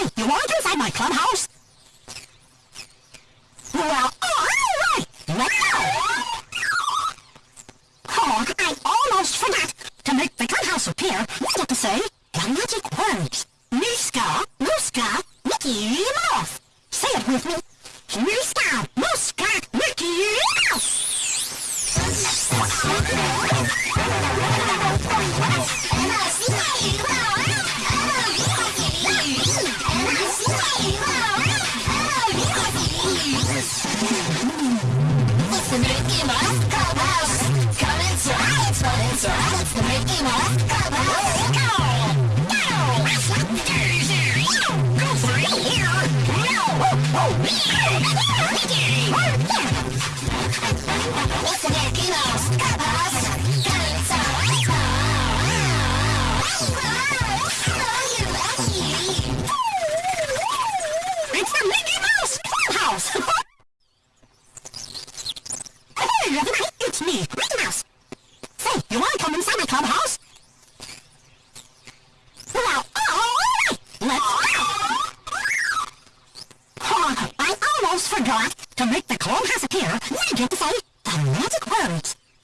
Say, you want to inside my clubhouse? Well, alright! Go! Oh, I almost forgot! To make the clubhouse appear, we have to say the magic words. Meeska, Mooska, Mickey Mouse. Say it with me. Meeska, Mickey Mouse Clubhouse. Fun inside. It's the Mickey Mouse Clubhouse. Go! Go! Go for it Mickey Mouse Clubhouse. It's the Mickey Mouse Clubhouse! It's me, Mickey Mouse. Say, you want to come inside my clubhouse? Well, alright, let's! Oh, I almost forgot. To make the clubhouse appear, we get to say